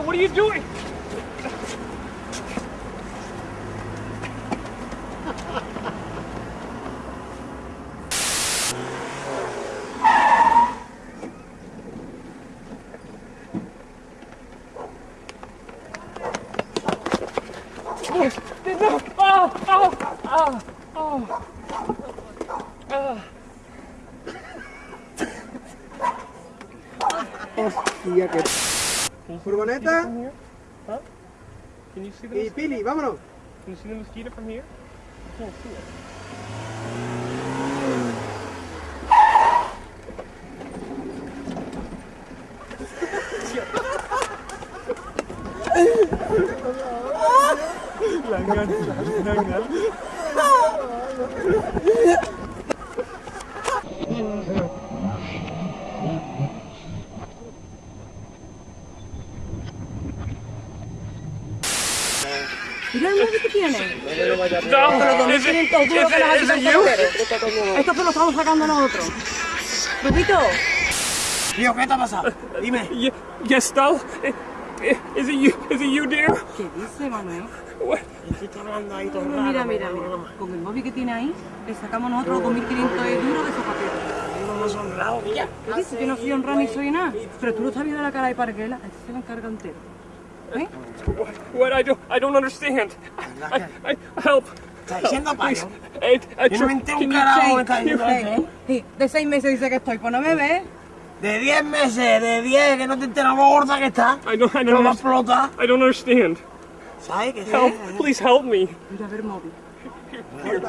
Victor, what are you doing? No! Oh! Oh! Oh! Furgoneta? Huh? Can you see the y? Pili, vámonos. Can you see the mosquito from here? I can't see it. tiene. No! Is it, Tienen todo duro is que hacen you? Esto se lo estamos sacando nosotros. Pepito, Tío, ¿qué te ha pasado? Dime. I- i- Is it you? Is it you, dear? ¿qué dice Manuel? What? Estoy hablando ahí todo Mira, mira, mira, mira. Con el móvil que tiene ahí, le sacamos nosotros los 2.500 euros de esos papeles. No me honrado, mía. ¿Qué dices? Yo no soy honrada ni soy nada. Pero tú no estás viendo la cara de Parguela. Este se lo encarga entero. ¿Eh? What? What? I don't. I don't understand. I. I. Help. Está diciendo Please. payo. Yo no me tr- can un you- carajo me está can you- diciendo eso, ¿eh? Sí, de seis meses dice que estoy, pues no me ves. De 10 meses, de 10, que no te enteras lo gorda que está. I don't. I don't. va a understand. explotar. I don't understand. ¿Sabes qué? Help! Please help me. Mira, a ver móvil. Here. here.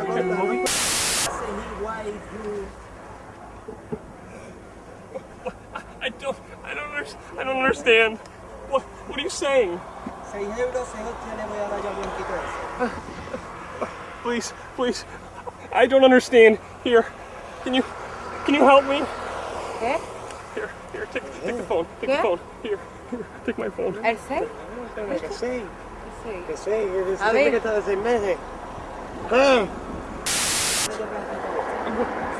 I don't. I don't. Under, I don't understand. What? What are you saying? 6 euros, 6 le voy a dar yo a Blanquito ese. Please, please. I don't understand. Here. Can you? Can you help me? ¿Qué? Here. Here. Take. Take the phone. Take the phone. Here. Here. Take my phone. ¿El 6? Que sí, Sí. que sí, que sí, A ver. que está de 6 meses. ¿Qué?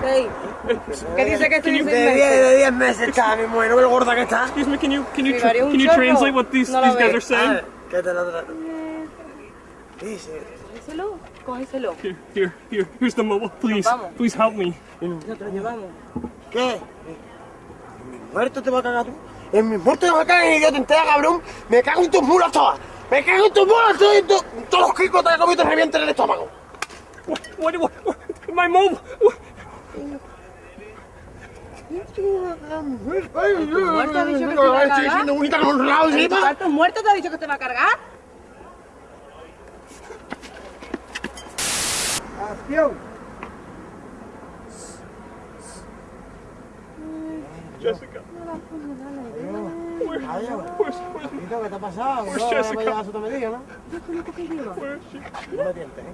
6. ¿Qué dice que estoy de you- seis De 10, meses? de 10 meses está mi mujer, ¿no lo gorda que está? Excuse me. Can you? Can you? Tra- can you translate what these No these guys are saying? Ah, ¿Qué te la tra- Dice. Cógeselo, cógeselo. Here. Here. Here. Here's the mobile. Please. Please help me. Nosotros llevamos. ¿Qué? ¿En mi muerto te va a cagar tú? En mi muerto te va a cagar, idiota entera, cabrón. Me cago en tus mulas todas. Me cago en tus mulas todas y tú- todos los kikos te he comido te revienten el estómago. What? What? what, what my mobile. What? Muerto ha dicho que te va a cuarto muerto te ha dicho que te va a cargar? Acción. Jessica. ¿qué te ha pasado? No, Jessica? vaya a su medida, ¿no? where is she? No me tientes, ¿eh?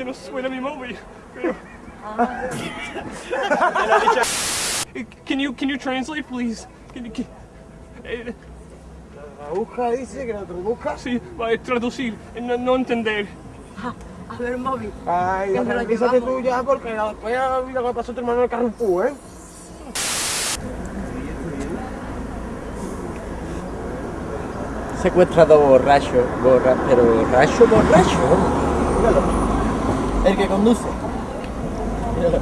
Que no suena mi móvil. Pero- Can you can you translate, please? Can you, can, eh, La busca dice que la traduzca. sí, va a traducir, no, no entender. A ver, móvil. Ay, tranquilízate tú ya porque la- después ya mira lo que pasó a tu hermano en el Carrefour, ¿eh? Secuestrado borracho, borra, pero borracho, borracho. Míralo. El que conduce. Míralo.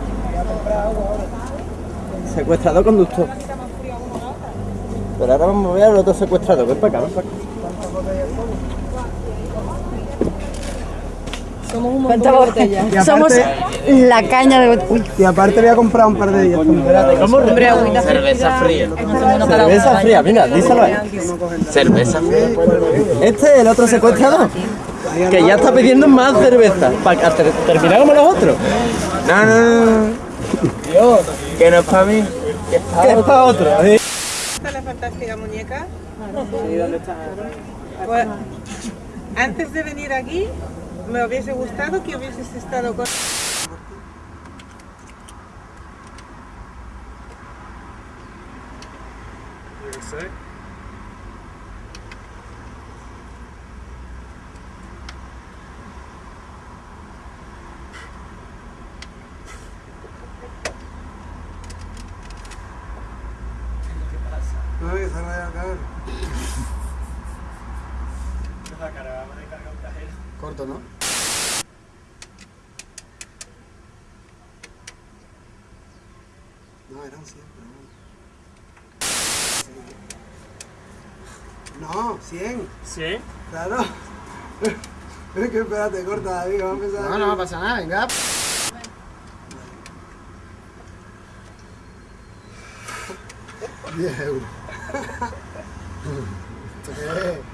Secuestrado conductor. Pero ahora vamos a ver al otro secuestrado. Ven para acá, ven para acá. Somos un ¿Cuántas botellas? Y aparte- Somos la caña de Uy, Y aparte voy a comprar un par de ellas. ¿Cómo? hombre, agüita Cerveza fría. Cerveza fría, mira, díselo ahí. Cerveza fría. Este es el otro secuestrado. Que ya está pidiendo más cerveza. Para terminar como los otros. No, no. Que no es para mí. Que es para otro. está la fantástica muñeca? Pues, antes de venir aquí, me hubiese gustado que hubieses estado con... Corto, ¿no? No, eran 100, pero bueno. No, 100, ¿Sí? claro. Es que espérate, corta, David, vamos a empezar. No, no pasa nada, venga. 10 euros. ¿Esto qué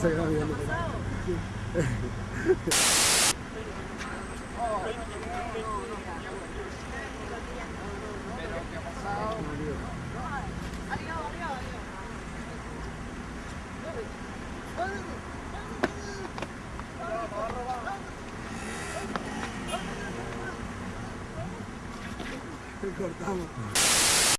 Se graba bien. Cortamos.